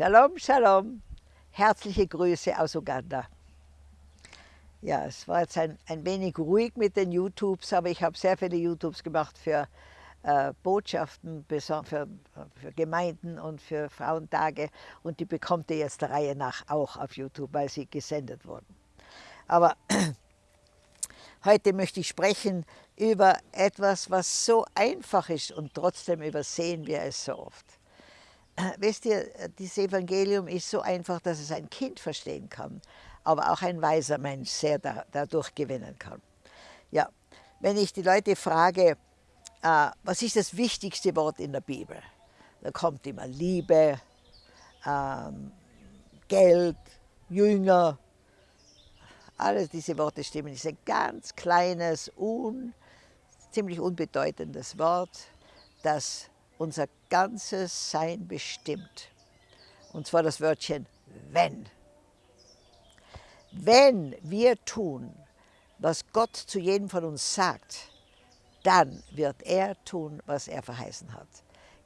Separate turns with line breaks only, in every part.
Shalom, Shalom. Herzliche Grüße aus Uganda. Ja, es war jetzt ein, ein wenig ruhig mit den YouTubes, aber ich habe sehr viele YouTubes gemacht für äh, Botschaften für, für, Gemeinden und für Frauentage und die bekommt ihr jetzt der Reihe nach auch auf YouTube, weil sie gesendet wurden. Aber heute möchte ich sprechen über etwas, was so einfach ist und trotzdem übersehen wir es so oft. Wisst ihr, dieses Evangelium ist so einfach, dass es ein Kind verstehen kann aber auch ein weiser Mensch sehr da, dadurch gewinnen kann. Ja, wenn ich die Leute frage, äh, was ist das wichtigste Wort in der Bibel, da kommt immer Liebe, ähm, Geld, Jünger, alles diese Worte stimmen. Es ist ein ganz kleines, un, ziemlich unbedeutendes Wort, das unser ganzes Sein bestimmt. Und zwar das Wörtchen wenn. Wenn wir tun, was Gott zu jedem von uns sagt, dann wird er tun, was er verheißen hat.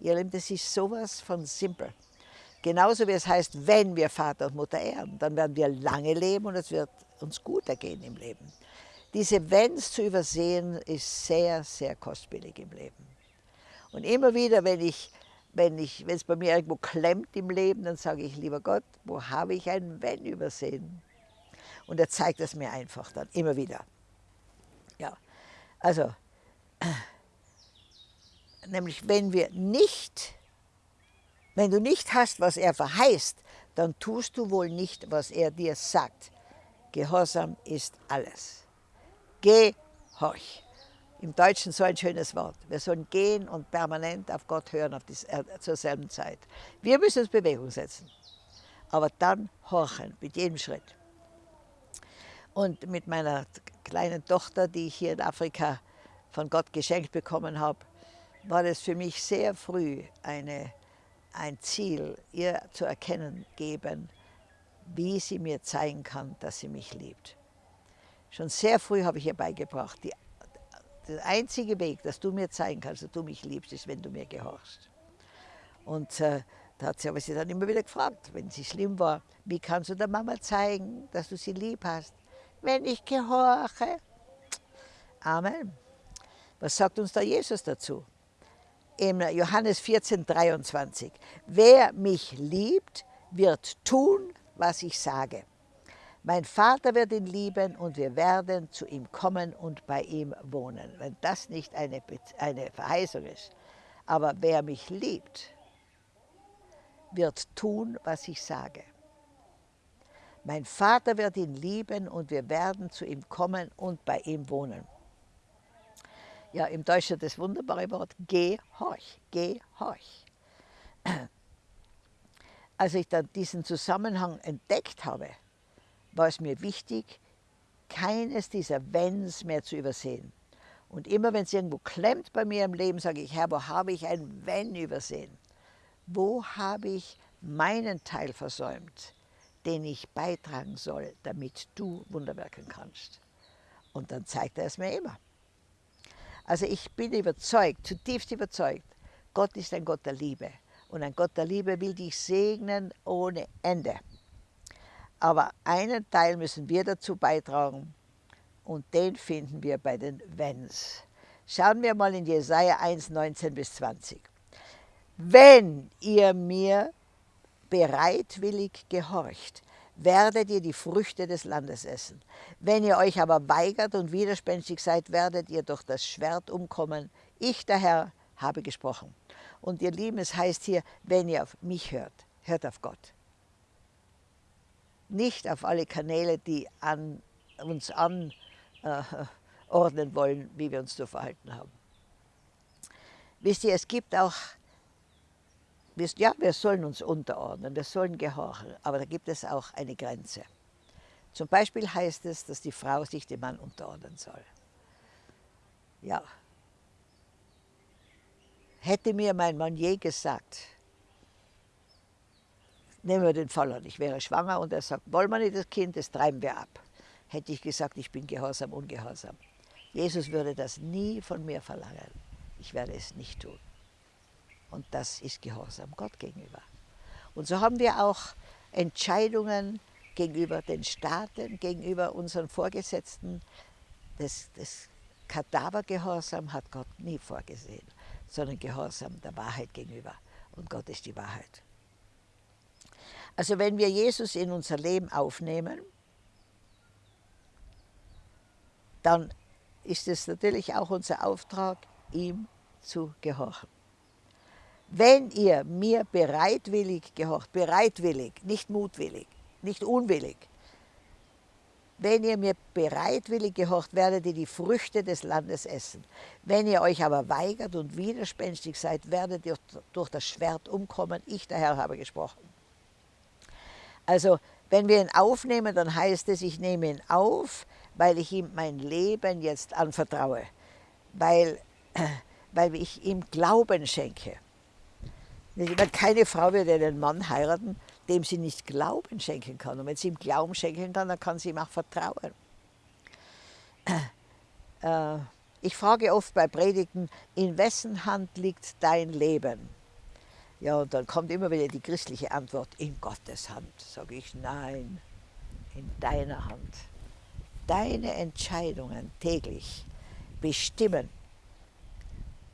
Ihr Lieben, das ist sowas von simpel. Genauso wie es heißt, wenn wir Vater und Mutter ehren, dann werden wir lange leben und es wird uns gut ergehen im Leben. Diese Wenns zu übersehen, ist sehr, sehr kostspielig im Leben. Und immer wieder, wenn ich wenn ich, wenn es bei mir irgendwo klemmt im Leben, dann sage ich, lieber Gott, wo habe ich ein Wenn übersehen? Und er zeigt es mir einfach dann, immer wieder. Ja, also, nämlich wenn wir nicht, wenn du nicht hast, was er verheißt, dann tust du wohl nicht, was er dir sagt. Gehorsam ist alles. Gehorch. Im Deutschen so ein schönes Wort. Wir sollen gehen und permanent auf Gott hören auf die, äh, zur selben Zeit. Wir müssen uns Bewegung setzen. Aber dann horchen mit jedem Schritt. Und mit meiner kleinen Tochter, die ich hier in Afrika von Gott geschenkt bekommen habe, war das für mich sehr früh eine, ein Ziel, ihr zu erkennen geben, wie sie mir zeigen kann, dass sie mich liebt. Schon sehr früh habe ich ihr beigebracht, die, der einzige Weg, dass du mir zeigen kannst, dass du mich liebst, ist, wenn du mir gehorchst. Und äh, da hat sie aber sie dann immer wieder gefragt, wenn sie schlimm war, wie kannst du der Mama zeigen, dass du sie lieb hast? wenn ich gehorche. Amen. Was sagt uns da Jesus dazu? Im Johannes 14, 23. Wer mich liebt, wird tun, was ich sage. Mein Vater wird ihn lieben und wir werden zu ihm kommen und bei ihm wohnen. Wenn das nicht eine, eine Verheißung ist. Aber wer mich liebt, wird tun, was ich sage. Mein Vater wird ihn lieben und wir werden zu ihm kommen und bei ihm wohnen. Ja, im Deutschen das wunderbare Wort gehorch, gehorch. Als ich dann diesen Zusammenhang entdeckt habe, war es mir wichtig, keines dieser Wenns mehr zu übersehen. Und immer wenn es irgendwo klemmt bei mir im Leben, sage ich, Herr, wo habe ich ein Wenn übersehen? Wo habe ich meinen Teil versäumt? den ich beitragen soll, damit du Wunder wirken kannst. Und dann zeigt er es mir immer. Also ich bin überzeugt, zutiefst überzeugt, Gott ist ein Gott der Liebe. Und ein Gott der Liebe will dich segnen ohne Ende. Aber einen Teil müssen wir dazu beitragen und den finden wir bei den Wenns. Schauen wir mal in Jesaja 1, 19 bis 20. Wenn ihr mir bereitwillig gehorcht, werdet ihr die Früchte des Landes essen. Wenn ihr euch aber weigert und widerspenstig seid, werdet ihr durch das Schwert umkommen. Ich, der Herr, habe gesprochen. Und ihr Lieben, es heißt hier, wenn ihr auf mich hört, hört auf Gott. Nicht auf alle Kanäle, die an, uns anordnen äh, wollen, wie wir uns zu verhalten haben. Wisst ihr, es gibt auch ja, wir sollen uns unterordnen, wir sollen gehorchen, aber da gibt es auch eine Grenze. Zum Beispiel heißt es, dass die Frau sich dem Mann unterordnen soll. Ja. Hätte mir mein Mann je gesagt, nehmen wir den Fall an, ich wäre schwanger und er sagt, wollen wir nicht das Kind, das treiben wir ab. Hätte ich gesagt, ich bin gehorsam, ungehorsam. Jesus würde das nie von mir verlangen. Ich werde es nicht tun. Und das ist Gehorsam Gott gegenüber. Und so haben wir auch Entscheidungen gegenüber den Staaten, gegenüber unseren Vorgesetzten. Das, das Kadavergehorsam hat Gott nie vorgesehen, sondern Gehorsam der Wahrheit gegenüber. Und Gott ist die Wahrheit. Also wenn wir Jesus in unser Leben aufnehmen, dann ist es natürlich auch unser Auftrag, ihm zu gehorchen. Wenn ihr mir bereitwillig gehorcht, bereitwillig, nicht mutwillig, nicht unwillig, wenn ihr mir bereitwillig gehorcht, werdet ihr die Früchte des Landes essen. Wenn ihr euch aber weigert und widerspenstig seid, werdet ihr durch das Schwert umkommen. Ich, der Herr, habe gesprochen. Also, wenn wir ihn aufnehmen, dann heißt es, ich nehme ihn auf, weil ich ihm mein Leben jetzt anvertraue, weil, weil ich ihm Glauben schenke. Keine Frau wird einen Mann heiraten, dem sie nicht Glauben schenken kann. Und wenn sie ihm Glauben schenken kann, dann kann sie ihm auch vertrauen. Äh, ich frage oft bei Predigten, in wessen Hand liegt dein Leben? Ja, und dann kommt immer wieder die christliche Antwort, in Gottes Hand. Sage ich, nein, in deiner Hand. Deine Entscheidungen täglich bestimmen,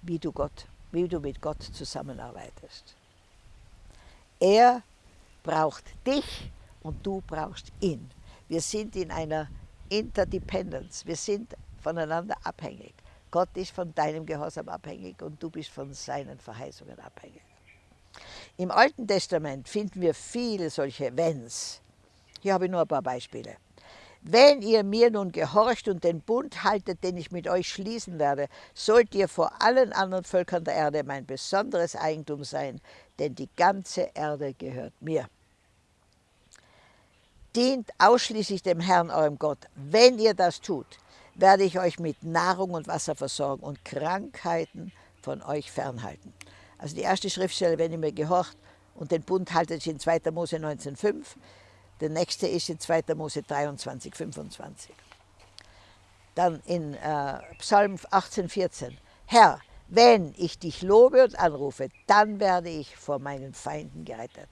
wie du, Gott, wie du mit Gott zusammenarbeitest. Er braucht dich und du brauchst ihn. Wir sind in einer Interdependence, wir sind voneinander abhängig. Gott ist von deinem Gehorsam abhängig und du bist von seinen Verheißungen abhängig. Im Alten Testament finden wir viele solche Wenns. Hier habe ich nur ein paar Beispiele. Wenn ihr mir nun gehorcht und den Bund haltet, den ich mit euch schließen werde, sollt ihr vor allen anderen Völkern der Erde mein besonderes Eigentum sein, denn die ganze Erde gehört mir. Dient ausschließlich dem Herrn, eurem Gott. Wenn ihr das tut, werde ich euch mit Nahrung und Wasser versorgen und Krankheiten von euch fernhalten. Also die erste Schriftstelle, wenn ihr mir gehorcht und den Bund haltet, in 2. Mose 19,5. Der nächste ist in 2. Mose 23, 25. Dann in äh, Psalm 18, 14. Herr, wenn ich dich lobe und anrufe, dann werde ich vor meinen Feinden gerettet.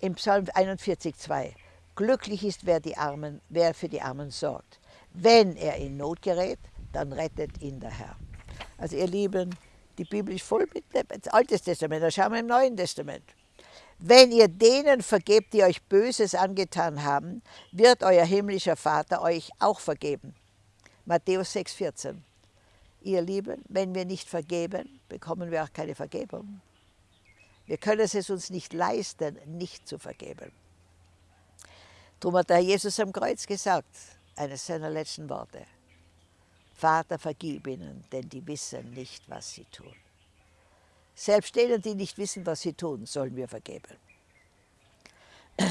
Im Psalm 41, 2. Glücklich ist, wer, die Armen, wer für die Armen sorgt. Wenn er in Not gerät, dann rettet ihn der Herr. Also ihr Lieben, die Bibel ist voll mit das Altes Testament, da schauen wir im Neuen Testament. Wenn ihr denen vergebt, die euch Böses angetan haben, wird euer himmlischer Vater euch auch vergeben. Matthäus 6,14. Ihr Lieben, wenn wir nicht vergeben, bekommen wir auch keine Vergebung. Wir können es uns nicht leisten, nicht zu vergeben. Darum hat der Jesus am Kreuz gesagt, eines seiner letzten Worte, Vater, vergib ihnen, denn die wissen nicht, was sie tun. Selbst denen, die nicht wissen, was sie tun, sollen wir vergeben.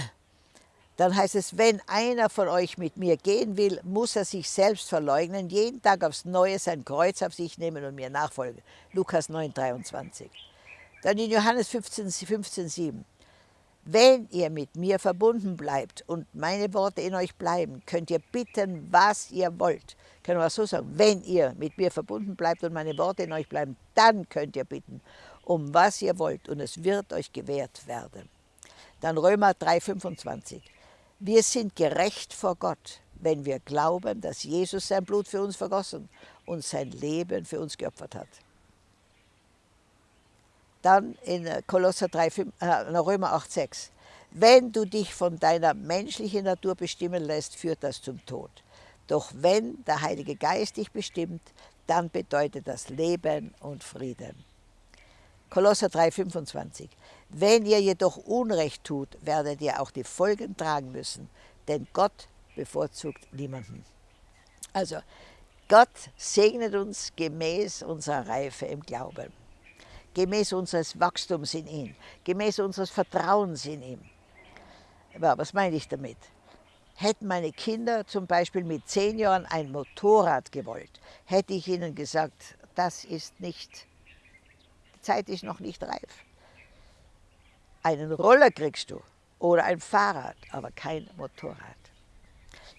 Dann heißt es, wenn einer von euch mit mir gehen will, muss er sich selbst verleugnen, jeden Tag aufs Neue sein Kreuz auf sich nehmen und mir nachfolgen. Lukas 9, 23. Dann in Johannes 15, 15 7. Wenn ihr mit mir verbunden bleibt und meine Worte in euch bleiben, könnt ihr bitten, was ihr wollt. Können wir so sagen, wenn ihr mit mir verbunden bleibt und meine Worte in euch bleiben, dann könnt ihr bitten, um was ihr wollt und es wird euch gewährt werden. Dann Römer 3, 25. Wir sind gerecht vor Gott, wenn wir glauben, dass Jesus sein Blut für uns vergossen und sein Leben für uns geopfert hat. Dann in äh, Kolosser 3, 5, äh, Römer 8, 6. Wenn du dich von deiner menschlichen Natur bestimmen lässt, führt das zum Tod. Doch wenn der Heilige Geist dich bestimmt, dann bedeutet das Leben und Frieden. Kolosser 3, 25. Wenn ihr jedoch Unrecht tut, werdet ihr auch die Folgen tragen müssen, denn Gott bevorzugt niemanden. Also, Gott segnet uns gemäß unserer Reife im Glauben gemäß unseres Wachstums in ihn, gemäß unseres Vertrauens in ihm. Aber was meine ich damit? Hätten meine Kinder zum Beispiel mit zehn Jahren ein Motorrad gewollt, hätte ich ihnen gesagt, das ist nicht, die Zeit ist noch nicht reif. Einen Roller kriegst du oder ein Fahrrad, aber kein Motorrad.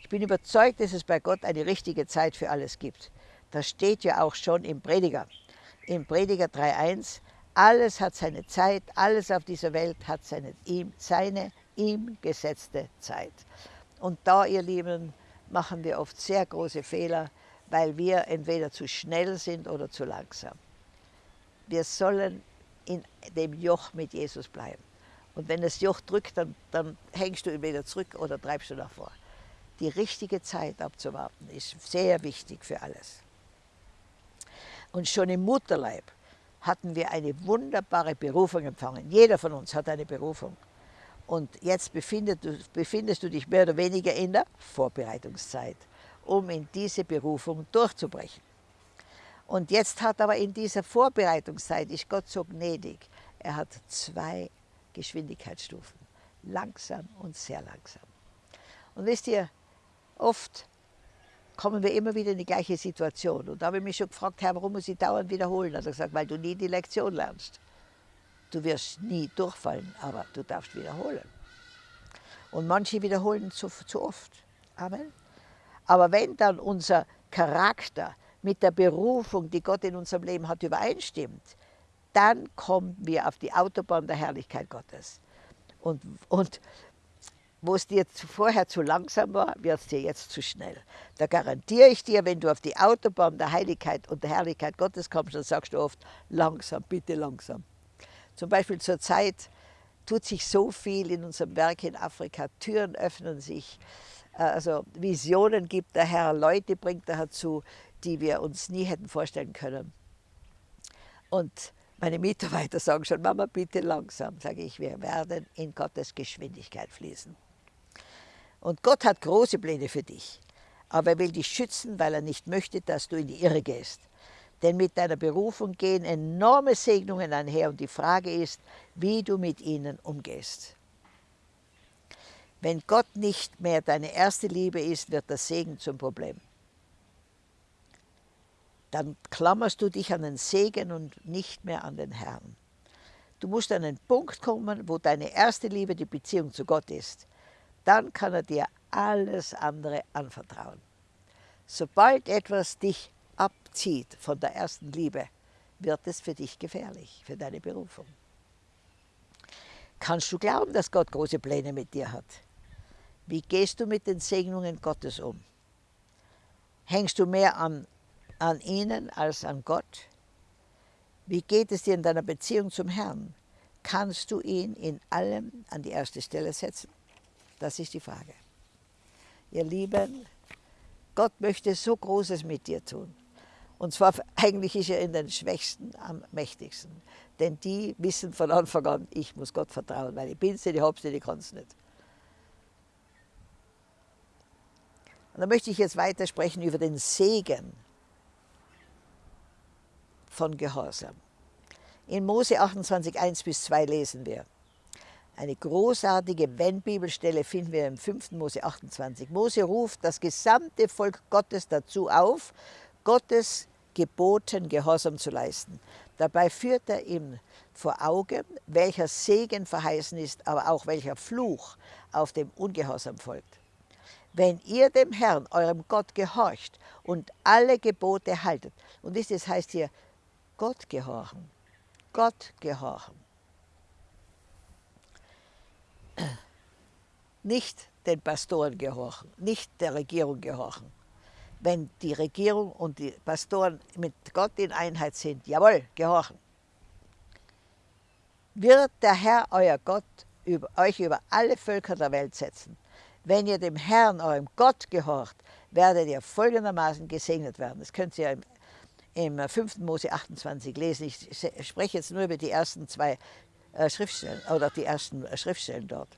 Ich bin überzeugt, dass es bei Gott eine richtige Zeit für alles gibt. Das steht ja auch schon im Prediger im Prediger 3.1, Alles hat seine Zeit, alles auf dieser Welt hat seine, ihm, seine ihm gesetzte Zeit. Und da, ihr Lieben, machen wir oft sehr große Fehler, weil wir entweder zu schnell sind oder zu langsam. Wir sollen in dem Joch mit Jesus bleiben. Und wenn das Joch drückt, dann, dann hängst du ihn wieder zurück oder treibst du nach vor. Die richtige Zeit abzuwarten ist sehr wichtig für alles. Und schon im Mutterleib hatten wir eine wunderbare Berufung empfangen. Jeder von uns hat eine Berufung. Und jetzt befindest du, befindest du dich mehr oder weniger in der Vorbereitungszeit, um in diese Berufung durchzubrechen. Und jetzt hat aber in dieser Vorbereitungszeit, ist Gott so gnädig, er hat zwei Geschwindigkeitsstufen, langsam und sehr langsam. Und wisst ihr, oft kommen wir immer wieder in die gleiche Situation. Und da habe ich mich schon gefragt, Herr, warum muss ich dauernd wiederholen? Hat er gesagt, weil du nie die Lektion lernst. Du wirst nie durchfallen, aber du darfst wiederholen. Und manche wiederholen zu, zu oft. Amen. Aber wenn dann unser Charakter mit der Berufung, die Gott in unserem Leben hat, übereinstimmt, dann kommen wir auf die Autobahn der Herrlichkeit Gottes. Und, und wo es dir vorher zu langsam war, wird es dir jetzt zu schnell. Da garantiere ich dir, wenn du auf die Autobahn der Heiligkeit und der Herrlichkeit Gottes kommst, dann sagst du oft, langsam, bitte langsam. Zum Beispiel zur Zeit tut sich so viel in unserem Werk in Afrika, Türen öffnen sich, äh, also Visionen gibt der Herr, Leute bringt er dazu, die wir uns nie hätten vorstellen können. Und meine Mitarbeiter sagen schon, Mama, bitte langsam, sage ich, wir werden in Gottes Geschwindigkeit fließen. Und Gott hat große Pläne für dich, aber er will dich schützen, weil er nicht möchte, dass du in die Irre gehst. Denn mit deiner Berufung gehen enorme Segnungen einher und die Frage ist, wie du mit ihnen umgehst. Wenn Gott nicht mehr deine erste Liebe ist, wird der Segen zum Problem. Dann klammerst du dich an den Segen und nicht mehr an den Herrn. Du musst an einen Punkt kommen, wo deine erste Liebe die Beziehung zu Gott ist. Dann kann er dir alles andere anvertrauen. Sobald etwas dich abzieht von der ersten Liebe, wird es für dich gefährlich, für deine Berufung. Kannst du glauben, dass Gott große Pläne mit dir hat? Wie gehst du mit den Segnungen Gottes um? Hängst du mehr an, an ihnen als an Gott? Wie geht es dir in deiner Beziehung zum Herrn? Kannst du ihn in allem an die erste Stelle setzen? Das ist die Frage. Ihr Lieben, Gott möchte so Großes mit dir tun. Und zwar eigentlich ist er in den Schwächsten am mächtigsten. Denn die wissen von Anfang an, ich muss Gott vertrauen, weil ich bin sie, ich hab's nicht, ich kann es nicht. Und da möchte ich jetzt weitersprechen über den Segen von Gehorsam. In Mose 28, 1 bis 2 lesen wir. Eine großartige Wenn-Bibelstelle finden wir im 5. Mose 28. Mose ruft das gesamte Volk Gottes dazu auf, Gottes geboten, Gehorsam zu leisten. Dabei führt er ihm vor Augen, welcher Segen verheißen ist, aber auch welcher Fluch auf dem Ungehorsam folgt. Wenn ihr dem Herrn, eurem Gott, gehorcht und alle Gebote haltet, und das heißt hier, Gott gehorchen, Gott gehorchen. Nicht den Pastoren gehorchen, nicht der Regierung gehorchen, wenn die Regierung und die Pastoren mit Gott in Einheit sind, jawohl, gehorchen, wird der Herr, euer Gott, über, euch über alle Völker der Welt setzen. Wenn ihr dem Herrn, eurem Gott, gehorcht, werdet ihr folgendermaßen gesegnet werden. Das könnt ihr im, im 5. Mose 28 lesen. Ich spreche jetzt nur über die ersten zwei Schriftstellen oder die ersten äh, Schriftstellen dort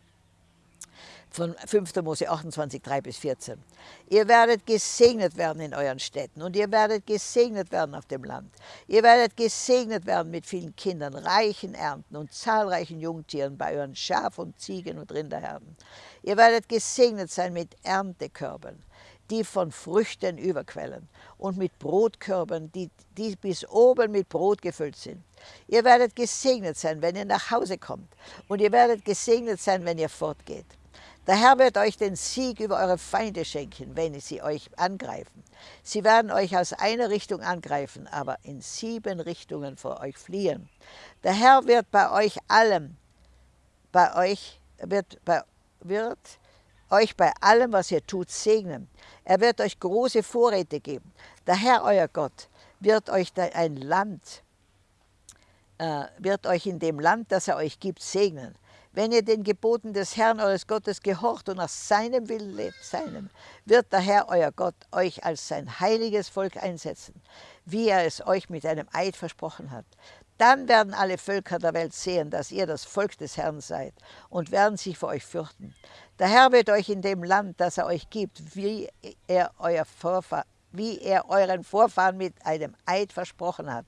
von 5. Mose 28, 3 bis 14. Ihr werdet gesegnet werden in euren Städten und ihr werdet gesegnet werden auf dem Land. Ihr werdet gesegnet werden mit vielen Kindern, reichen Ernten und zahlreichen Jungtieren bei euren Schaf- und Ziegen- und Rinderherden. Ihr werdet gesegnet sein mit Erntekörben, die von Früchten überquellen und mit Brotkörben, die, die bis oben mit Brot gefüllt sind. Ihr werdet gesegnet sein, wenn ihr nach Hause kommt und ihr werdet gesegnet sein, wenn ihr fortgeht. Der Herr wird euch den Sieg über eure Feinde schenken, wenn sie euch angreifen. Sie werden euch aus einer Richtung angreifen, aber in sieben Richtungen vor euch fliehen. Der Herr wird bei euch allem, bei euch, wird, bei, wird euch bei allem, was ihr tut, segnen. Er wird euch große Vorräte geben. Der Herr, euer Gott, wird euch ein Land, äh, wird euch in dem Land, das er euch gibt, segnen. Wenn ihr den Geboten des Herrn eures Gottes gehorcht und nach seinem Willen lebt, seinem, wird der Herr euer Gott euch als sein heiliges Volk einsetzen, wie er es euch mit einem Eid versprochen hat. Dann werden alle Völker der Welt sehen, dass ihr das Volk des Herrn seid und werden sich vor euch fürchten. Der Herr wird euch in dem Land, das er euch gibt, wie er, euer Vorfahr wie er euren Vorfahren mit einem Eid versprochen hat,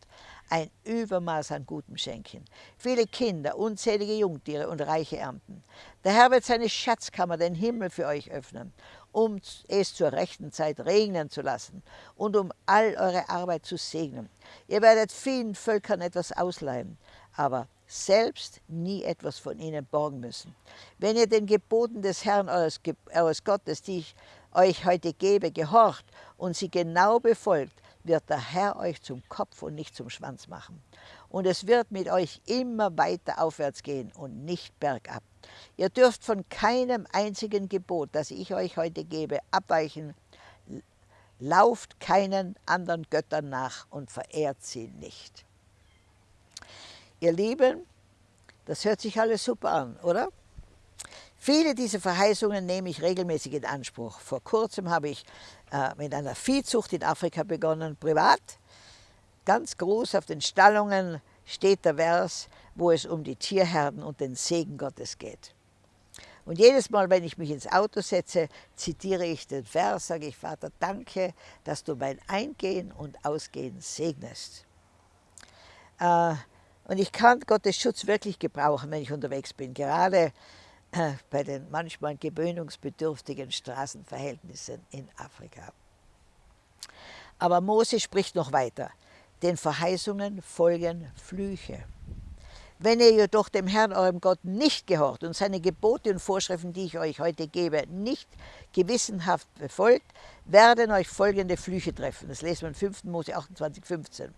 ein Übermaß an Gutem schenken. Viele Kinder, unzählige Jungtiere und reiche Ernten. Der Herr wird seine Schatzkammer, den Himmel für euch öffnen, um es zur rechten Zeit regnen zu lassen und um all eure Arbeit zu segnen. Ihr werdet vielen Völkern etwas ausleihen, aber selbst nie etwas von ihnen borgen müssen. Wenn ihr den Geboten des Herrn eures, eures Gottes, die ich euch heute gebe, gehorcht und sie genau befolgt, wird der Herr euch zum Kopf und nicht zum Schwanz machen. Und es wird mit euch immer weiter aufwärts gehen und nicht bergab. Ihr dürft von keinem einzigen Gebot, das ich euch heute gebe, abweichen. Lauft keinen anderen Göttern nach und verehrt sie nicht. Ihr Lieben, das hört sich alles super an, oder? Viele dieser Verheißungen nehme ich regelmäßig in Anspruch. Vor kurzem habe ich äh, mit einer Viehzucht in Afrika begonnen, privat. Ganz groß auf den Stallungen steht der Vers, wo es um die Tierherden und den Segen Gottes geht. Und jedes Mal, wenn ich mich ins Auto setze, zitiere ich den Vers, sage ich, Vater, danke, dass du mein Eingehen und Ausgehen segnest. Äh, und ich kann Gottes Schutz wirklich gebrauchen, wenn ich unterwegs bin. Gerade bei den manchmal gewöhnungsbedürftigen Straßenverhältnissen in Afrika. Aber Mose spricht noch weiter. Den Verheißungen folgen Flüche. Wenn ihr jedoch dem Herrn, eurem Gott, nicht gehorcht und seine Gebote und Vorschriften, die ich euch heute gebe, nicht gewissenhaft befolgt, werden euch folgende Flüche treffen. Das lesen wir in 5. Mose 28, 15.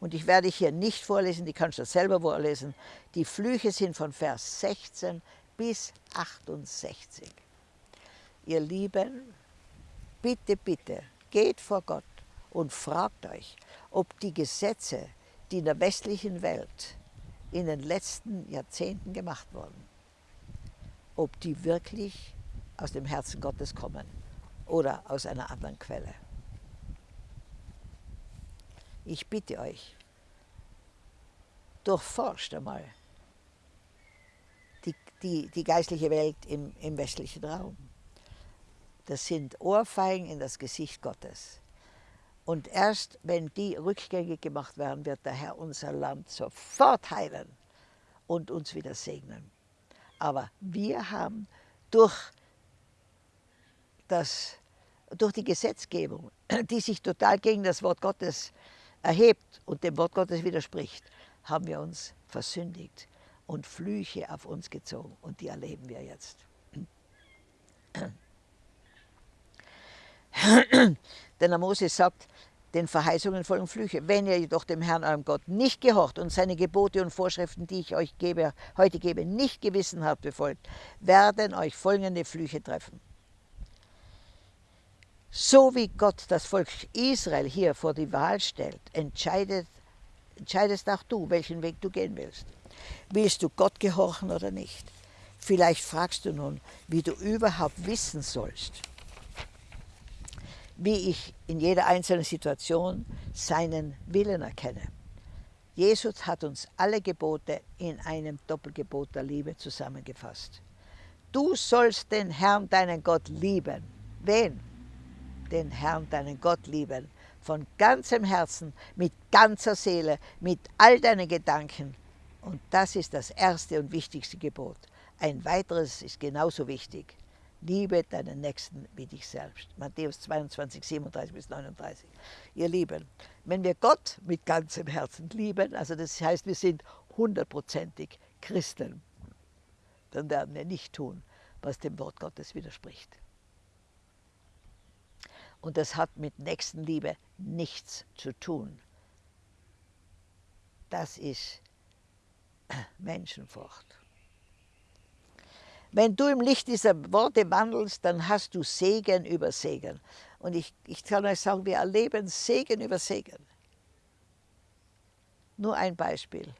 Und ich werde hier nicht vorlesen, die kannst du selber vorlesen. Die Flüche sind von Vers 16 bis 68. Ihr Lieben, bitte, bitte, geht vor Gott und fragt euch, ob die Gesetze, die in der westlichen Welt in den letzten Jahrzehnten gemacht wurden, ob die wirklich aus dem Herzen Gottes kommen oder aus einer anderen Quelle. Ich bitte euch, durchforscht einmal die, die geistliche Welt im, im westlichen Raum. Das sind Ohrfeigen in das Gesicht Gottes. Und erst wenn die rückgängig gemacht werden, wird der Herr unser Land sofort heilen und uns wieder segnen. Aber wir haben durch, das, durch die Gesetzgebung, die sich total gegen das Wort Gottes erhebt und dem Wort Gottes widerspricht, haben wir uns versündigt und Flüche auf uns gezogen. Und die erleben wir jetzt. Denn der Moses sagt, den Verheißungen folgen Flüche. Wenn ihr jedoch dem Herrn, eurem Gott, nicht gehorcht und seine Gebote und Vorschriften, die ich euch gebe, heute gebe, nicht gewissenhaft befolgt, werden euch folgende Flüche treffen. So wie Gott das Volk Israel hier vor die Wahl stellt, entscheidest auch du, welchen Weg du gehen willst. Willst du Gott gehorchen oder nicht? Vielleicht fragst du nun, wie du überhaupt wissen sollst, wie ich in jeder einzelnen Situation seinen Willen erkenne. Jesus hat uns alle Gebote in einem Doppelgebot der Liebe zusammengefasst. Du sollst den Herrn, deinen Gott, lieben. Wen? Den Herrn, deinen Gott lieben. Von ganzem Herzen, mit ganzer Seele, mit all deinen Gedanken und das ist das erste und wichtigste Gebot. Ein weiteres ist genauso wichtig. Liebe deinen Nächsten wie dich selbst. Matthäus 22, 37 bis 39. Ihr Lieben, wenn wir Gott mit ganzem Herzen lieben, also das heißt, wir sind hundertprozentig Christen, dann werden wir nicht tun, was dem Wort Gottes widerspricht. Und das hat mit Nächstenliebe nichts zu tun. Das ist Menschenfurcht. Wenn du im Licht dieser Worte wandelst, dann hast du Segen über Segen. Und ich, ich kann euch sagen, wir erleben Segen über Segen. Nur ein Beispiel.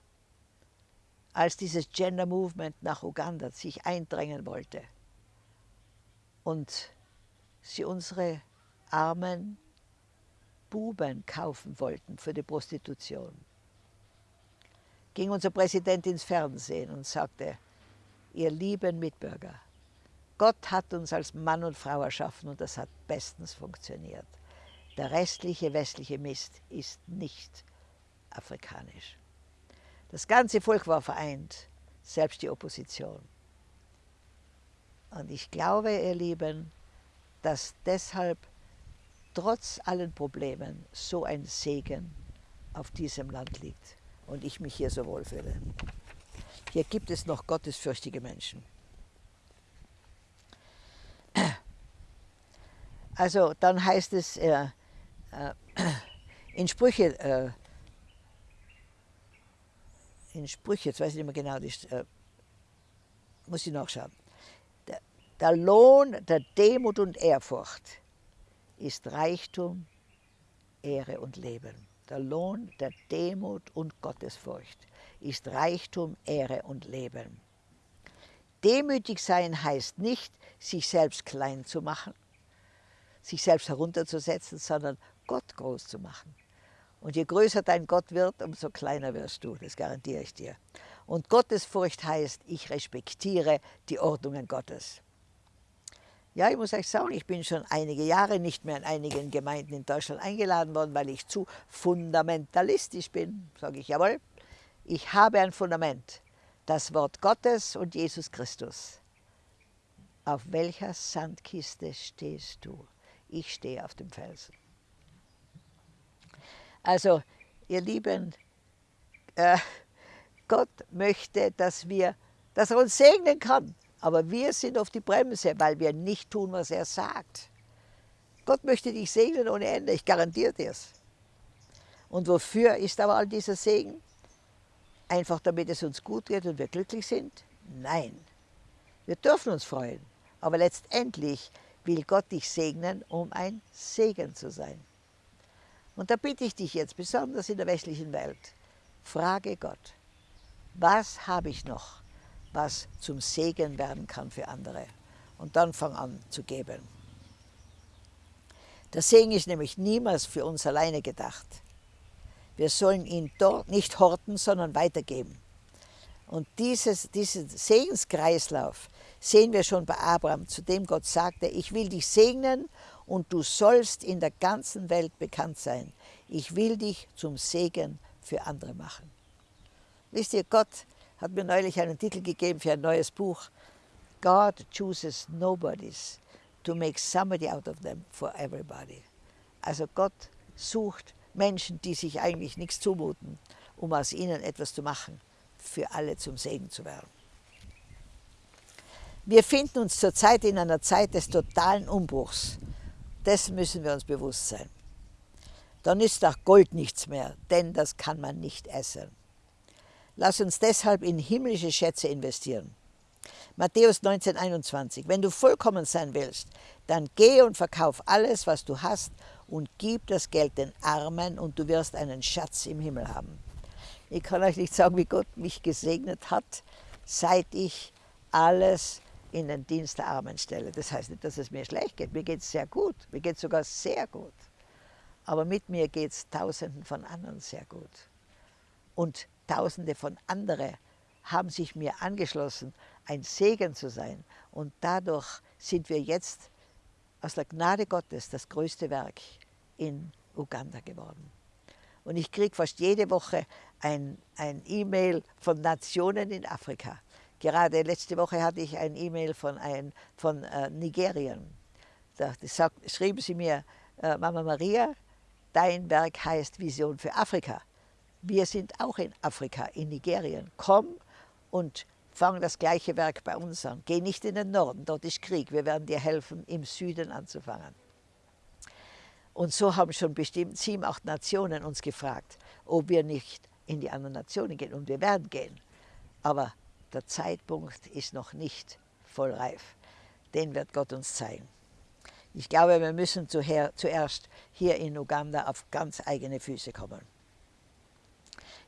Als dieses Gender Movement nach Uganda sich eindrängen wollte und sie unsere armen Buben kaufen wollten für die Prostitution, ging unser Präsident ins Fernsehen und sagte, ihr lieben Mitbürger, Gott hat uns als Mann und Frau erschaffen und das hat bestens funktioniert. Der restliche westliche Mist ist nicht afrikanisch. Das ganze Volk war vereint, selbst die Opposition. Und ich glaube, ihr Lieben, dass deshalb trotz allen Problemen so ein Segen auf diesem Land liegt und ich mich hier so wohlfühle. Hier gibt es noch gottesfürchtige Menschen. Also dann heißt es äh, äh, in Sprüche, äh, in Sprüche, jetzt weiß ich nicht mehr genau, das, äh, muss ich nachschauen. Der, der Lohn der Demut und Ehrfurcht ist Reichtum, Ehre und Leben. Der Lohn der Demut und Gottesfurcht ist Reichtum, Ehre und Leben. Demütig sein heißt nicht, sich selbst klein zu machen, sich selbst herunterzusetzen, sondern Gott groß zu machen. Und je größer dein Gott wird, umso kleiner wirst du, das garantiere ich dir. Und Gottesfurcht heißt, ich respektiere die Ordnungen Gottes. Ja, ich muss euch sagen, ich bin schon einige Jahre nicht mehr in einigen Gemeinden in Deutschland eingeladen worden, weil ich zu fundamentalistisch bin. Sage ich, jawohl, ich habe ein Fundament, das Wort Gottes und Jesus Christus. Auf welcher Sandkiste stehst du? Ich stehe auf dem Felsen. Also, ihr Lieben, äh, Gott möchte, dass, wir, dass er uns segnen kann. Aber wir sind auf die Bremse, weil wir nicht tun, was er sagt. Gott möchte dich segnen ohne Ende, ich garantiere dir es. Und wofür ist aber all dieser Segen? Einfach damit es uns gut geht und wir glücklich sind? Nein. Wir dürfen uns freuen. Aber letztendlich will Gott dich segnen, um ein Segen zu sein. Und da bitte ich dich jetzt, besonders in der westlichen Welt, frage Gott, was habe ich noch, was zum Segen werden kann für andere? Und dann fang an zu geben. Der Segen ist nämlich niemals für uns alleine gedacht. Wir sollen ihn dort nicht horten, sondern weitergeben. Und dieses, diesen Segenskreislauf sehen wir schon bei Abraham, zu dem Gott sagte, ich will dich segnen und du sollst in der ganzen Welt bekannt sein. Ich will dich zum Segen für andere machen. Wisst ihr, Gott hat mir neulich einen Titel gegeben für ein neues Buch. God chooses nobodies to make somebody out of them for everybody. Also Gott sucht Menschen, die sich eigentlich nichts zumuten, um aus ihnen etwas zu machen, für alle zum Segen zu werden. Wir finden uns zurzeit in einer Zeit des totalen Umbruchs. Dessen müssen wir uns bewusst sein. Dann ist auch Gold nichts mehr, denn das kann man nicht essen. Lass uns deshalb in himmlische Schätze investieren. Matthäus 19, 21. Wenn du vollkommen sein willst, dann geh und verkauf alles, was du hast und gib das Geld den Armen und du wirst einen Schatz im Himmel haben. Ich kann euch nicht sagen, wie Gott mich gesegnet hat, seit ich alles in den Dienst der Armen stelle. Das heißt nicht, dass es mir schlecht geht. Mir geht es sehr gut. Mir geht es sogar sehr gut. Aber mit mir geht es Tausenden von anderen sehr gut. Und Tausende von anderen haben sich mir angeschlossen, ein Segen zu sein. Und dadurch sind wir jetzt aus der Gnade Gottes das größte Werk in Uganda geworden. Und ich kriege fast jede Woche ein, E-Mail von Nationen in Afrika. Gerade letzte Woche hatte ich ein E-Mail von, ein, von äh, Nigerien. Da sagt, schrieben sie mir, äh, Mama Maria, dein Werk heißt Vision für Afrika. Wir sind auch in Afrika, in Nigerien. Komm und fang das gleiche Werk bei uns an. Geh nicht in den Norden, dort ist Krieg. Wir werden dir helfen, im Süden anzufangen. Und so haben schon bestimmt sieben, acht Nationen uns gefragt, ob wir nicht in die anderen Nationen gehen. Und wir werden gehen. Aber der Zeitpunkt ist noch nicht voll reif. Den wird Gott uns zeigen. Ich glaube, wir müssen zuerst hier in Uganda auf ganz eigene Füße kommen.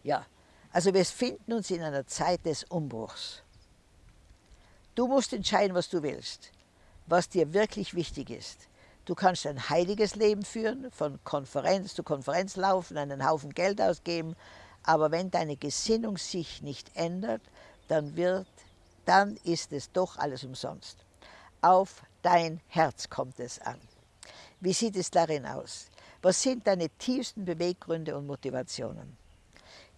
Ja, also wir finden uns in einer Zeit des Umbruchs. Du musst entscheiden, was du willst, was dir wirklich wichtig ist. Du kannst ein heiliges Leben führen, von Konferenz zu Konferenz laufen, einen Haufen Geld ausgeben, aber wenn deine Gesinnung sich nicht ändert, dann, wird, dann ist es doch alles umsonst. Auf dein Herz kommt es an. Wie sieht es darin aus? Was sind deine tiefsten Beweggründe und Motivationen?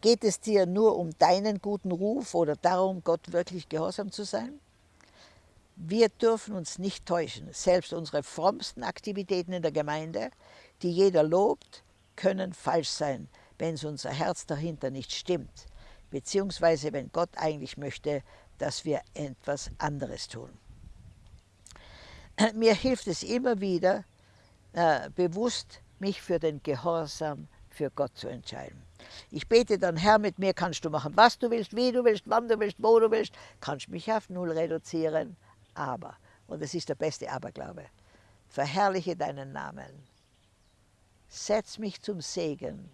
Geht es dir nur um deinen guten Ruf oder darum, Gott wirklich gehorsam zu sein? Wir dürfen uns nicht täuschen. Selbst unsere frommsten Aktivitäten in der Gemeinde, die jeder lobt, können falsch sein, wenn es unser Herz dahinter nicht stimmt, beziehungsweise wenn Gott eigentlich möchte, dass wir etwas anderes tun. Mir hilft es immer wieder, äh, bewusst mich für den Gehorsam für Gott zu entscheiden. Ich bete dann, Herr, mit mir kannst du machen, was du willst, wie du willst, wann du willst, wo du willst, kannst mich auf Null reduzieren, aber, und das ist der beste Aberglaube, verherrliche deinen Namen, setz mich zum Segen,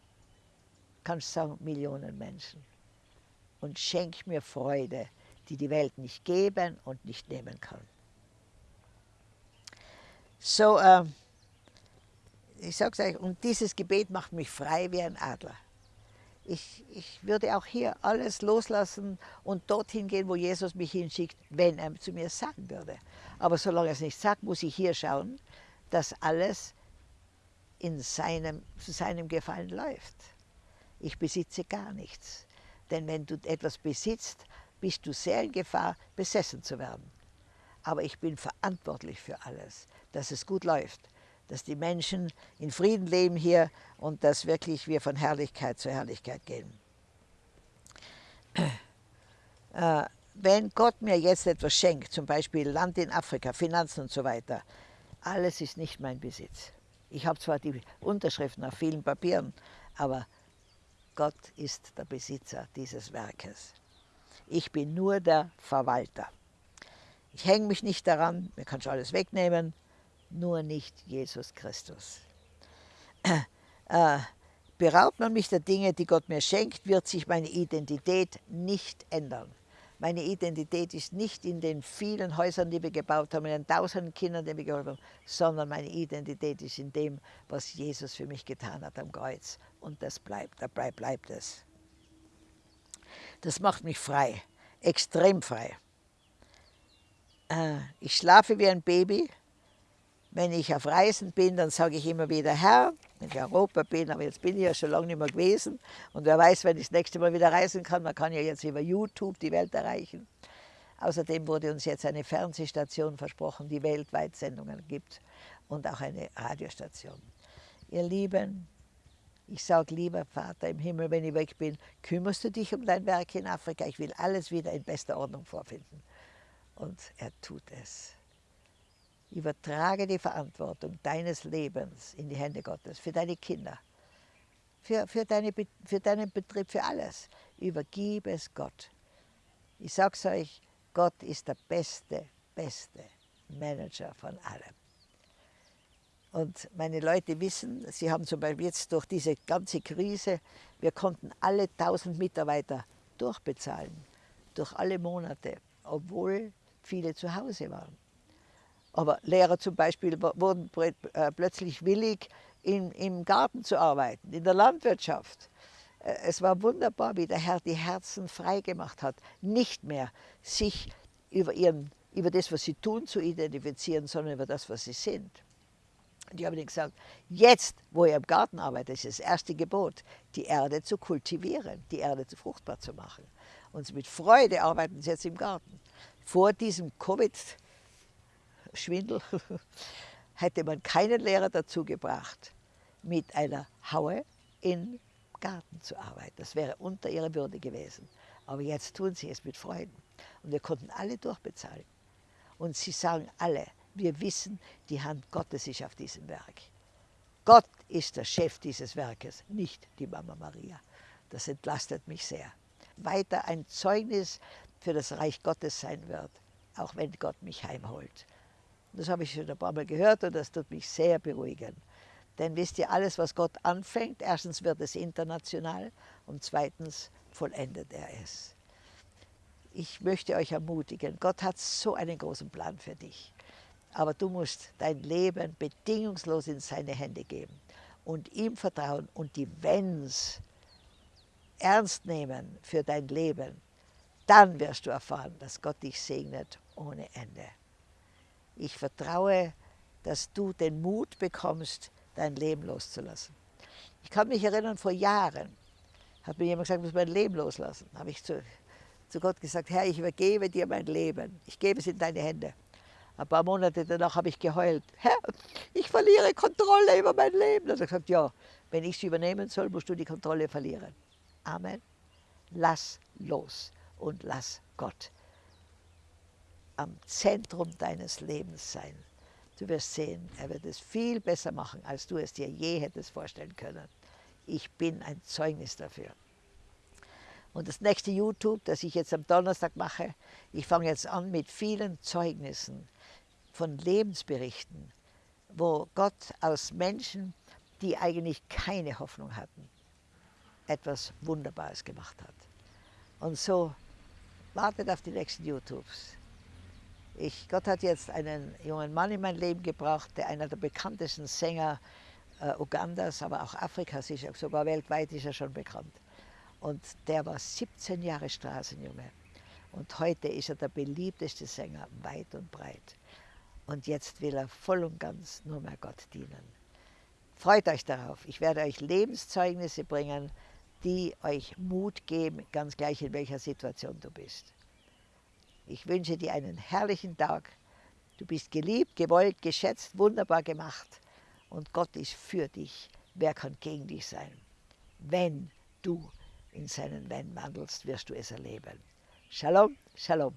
kannst sagen, Millionen Menschen, und schenk mir Freude, die die Welt nicht geben und nicht nehmen kann. So, äh, ich sage es euch, und dieses Gebet macht mich frei wie ein Adler. Ich, ich würde auch hier alles loslassen und dorthin gehen, wo Jesus mich hinschickt, wenn er zu mir sagen würde. Aber solange er es nicht sagt, muss ich hier schauen, dass alles in seinem, zu seinem Gefallen läuft. Ich besitze gar nichts. Denn wenn du etwas besitzt, bist du sehr in Gefahr, besessen zu werden. Aber ich bin verantwortlich für alles, dass es gut läuft, dass die Menschen in Frieden leben hier und dass wirklich wir von Herrlichkeit zu Herrlichkeit gehen. Äh, wenn Gott mir jetzt etwas schenkt, zum Beispiel Land in Afrika, Finanzen und so weiter, alles ist nicht mein Besitz. Ich habe zwar die Unterschriften auf vielen Papieren, aber Gott ist der Besitzer dieses Werkes. Ich bin nur der Verwalter. Ich hänge mich nicht daran, mir kannst du alles wegnehmen, nur nicht Jesus Christus. Äh, beraubt man mich der Dinge, die Gott mir schenkt, wird sich meine Identität nicht ändern. Meine Identität ist nicht in den vielen Häusern, die wir gebaut haben, in den tausenden Kindern, die wir geholfen haben, sondern meine Identität ist in dem, was Jesus für mich getan hat am Kreuz. Und das bleibt, dabei bleibt es. Das macht mich frei, extrem frei. Äh, ich schlafe wie ein Baby, wenn ich auf Reisen bin, dann sage ich immer wieder Herr, wenn ich in Europa bin, aber jetzt bin ich ja schon lange nicht mehr gewesen und wer weiß, wenn ich das nächste Mal wieder reisen kann, man kann ja jetzt über YouTube die Welt erreichen. Außerdem wurde uns jetzt eine Fernsehstation versprochen, die weltweit Sendungen gibt und auch eine Radiostation. Ihr Lieben, ich sage, lieber Vater im Himmel, wenn ich weg bin, kümmerst du dich um dein Werk in Afrika? Ich will alles wieder in bester Ordnung vorfinden. Und er tut es. Übertrage die Verantwortung deines Lebens in die Hände Gottes, für deine Kinder, für, für, deine, für deinen Betrieb, für alles. Übergib es Gott. Ich sage es euch, Gott ist der beste, beste Manager von allem. Und meine Leute wissen, sie haben zum Beispiel jetzt durch diese ganze Krise, wir konnten alle 1000 Mitarbeiter durchbezahlen, durch alle Monate, obwohl viele zu Hause waren. Aber Lehrer zum Beispiel wurden äh, plötzlich willig, in, im Garten zu arbeiten, in der Landwirtschaft. Äh, es war wunderbar, wie der Herr die Herzen frei gemacht hat, nicht mehr sich über, ihren, über das, was sie tun, zu identifizieren, sondern über das, was sie sind. Und ich habe ihnen gesagt, jetzt, wo ihr im Garten arbeitet, ist das erste Gebot, die Erde zu kultivieren, die Erde zu fruchtbar zu machen. Und mit Freude arbeiten sie jetzt im Garten. Vor diesem Covid Schwindel, hätte man keinen Lehrer dazu gebracht, mit einer Haue in Garten zu arbeiten. Das wäre unter ihrer Würde gewesen. Aber jetzt tun sie es mit Freuden. Und wir konnten alle durchbezahlen. Und sie sagen alle, wir wissen, die Hand Gottes ist auf diesem Werk. Gott ist der Chef dieses Werkes, nicht die Mama Maria. Das entlastet mich sehr. Weiter ein Zeugnis für das Reich Gottes sein wird, auch wenn Gott mich heimholt. Das habe ich schon ein paar Mal gehört und das tut mich sehr beruhigen. Denn wisst ihr, alles, was Gott anfängt, erstens wird es international und zweitens vollendet er es. Ich möchte euch ermutigen, Gott hat so einen großen Plan für dich. Aber du musst dein Leben bedingungslos in seine Hände geben und ihm vertrauen und die Wenns ernst nehmen für dein Leben. Dann wirst du erfahren, dass Gott dich segnet ohne Ende. Ich vertraue, dass du den Mut bekommst, dein Leben loszulassen. Ich kann mich erinnern, vor Jahren hat mir jemand gesagt, ich muss mein Leben loslassen. Da habe ich zu, zu Gott gesagt, Herr, ich übergebe dir mein Leben. Ich gebe es in deine Hände. Ein paar Monate danach habe ich geheult. Herr, ich verliere Kontrolle über mein Leben. Da hat er gesagt, ja, wenn ich es übernehmen soll, musst du die Kontrolle verlieren. Amen. Lass los und lass Gott am Zentrum deines Lebens sein. Du wirst sehen, er wird es viel besser machen, als du es dir je hättest vorstellen können. Ich bin ein Zeugnis dafür. Und das nächste YouTube, das ich jetzt am Donnerstag mache, ich fange jetzt an mit vielen Zeugnissen von Lebensberichten, wo Gott aus Menschen, die eigentlich keine Hoffnung hatten, etwas Wunderbares gemacht hat. Und so wartet auf die nächsten YouTubes. Ich, Gott hat jetzt einen jungen Mann in mein Leben gebracht, der einer der bekanntesten Sänger äh, Ugandas, aber auch Afrikas ist, sogar weltweit ist er schon bekannt. Und der war 17 Jahre Straßenjunge. Und heute ist er der beliebteste Sänger weit und breit. Und jetzt will er voll und ganz nur mehr Gott dienen. Freut euch darauf. Ich werde euch Lebenszeugnisse bringen, die euch Mut geben, ganz gleich in welcher Situation du bist. Ich wünsche dir einen herrlichen Tag. Du bist geliebt, gewollt, geschätzt, wunderbar gemacht. Und Gott ist für dich. Wer kann gegen dich sein? Wenn du in seinen Wenn wandelst, wirst du es erleben. Shalom, Shalom.